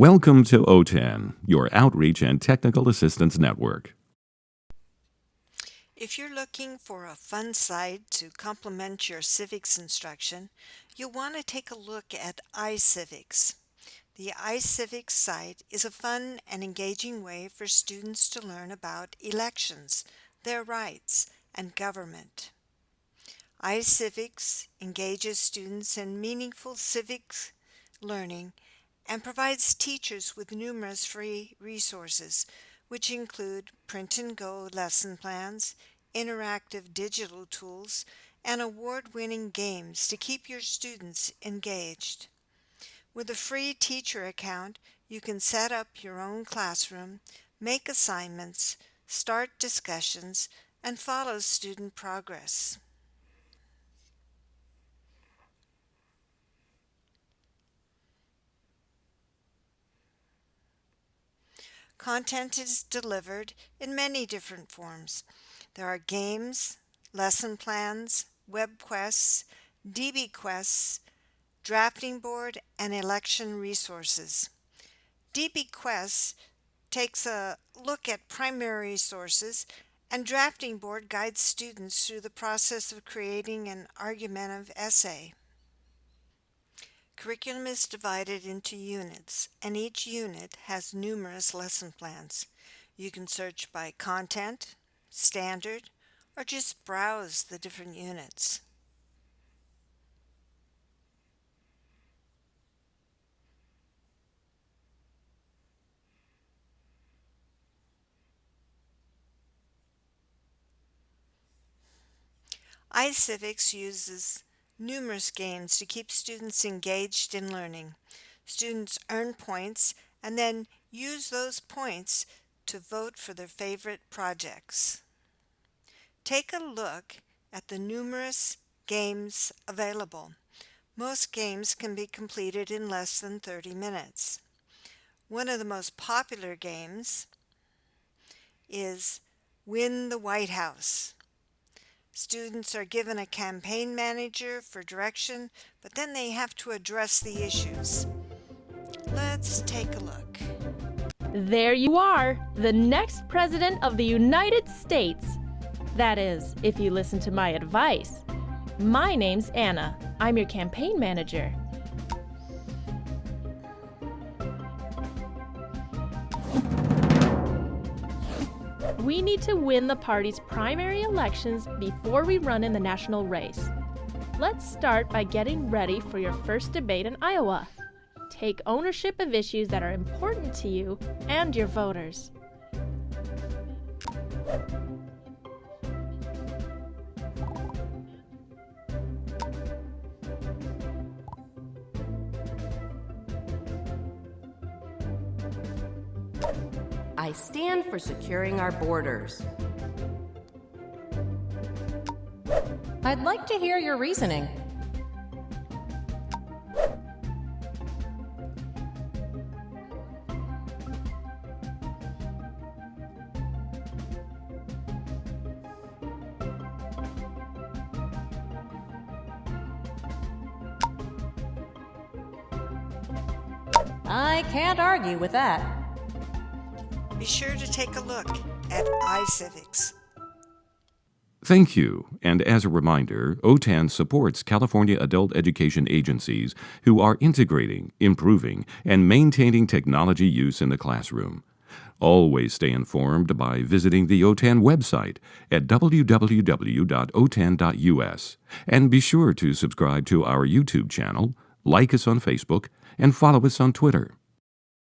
Welcome to OTAN, your outreach and technical assistance network. If you're looking for a fun site to complement your civics instruction, you'll want to take a look at iCivics. The iCivics site is a fun and engaging way for students to learn about elections, their rights, and government. iCivics engages students in meaningful civics learning and provides teachers with numerous free resources, which include print and go lesson plans, interactive digital tools, and award-winning games to keep your students engaged. With a free teacher account, you can set up your own classroom, make assignments, start discussions, and follow student progress. Content is delivered in many different forms. There are games, lesson plans, web quests, DB quests, drafting board, and election resources. DB quests takes a look at primary sources and drafting board guides students through the process of creating an argumentative essay. Curriculum is divided into units, and each unit has numerous lesson plans. You can search by content, standard, or just browse the different units. iCivics uses numerous games to keep students engaged in learning. Students earn points and then use those points to vote for their favorite projects. Take a look at the numerous games available. Most games can be completed in less than 30 minutes. One of the most popular games is Win the White House. Students are given a campaign manager for direction, but then they have to address the issues. Let's take a look. There you are, the next President of the United States. That is, if you listen to my advice. My name's Anna. I'm your campaign manager. We need to win the party's primary elections before we run in the national race. Let's start by getting ready for your first debate in Iowa. Take ownership of issues that are important to you and your voters. I stand for securing our borders. I'd like to hear your reasoning. I can't argue with that be sure to take a look at iCivics. Thank you. And as a reminder, OTAN supports California adult education agencies who are integrating, improving, and maintaining technology use in the classroom. Always stay informed by visiting the OTAN website at www.otan.us and be sure to subscribe to our YouTube channel, like us on Facebook, and follow us on Twitter.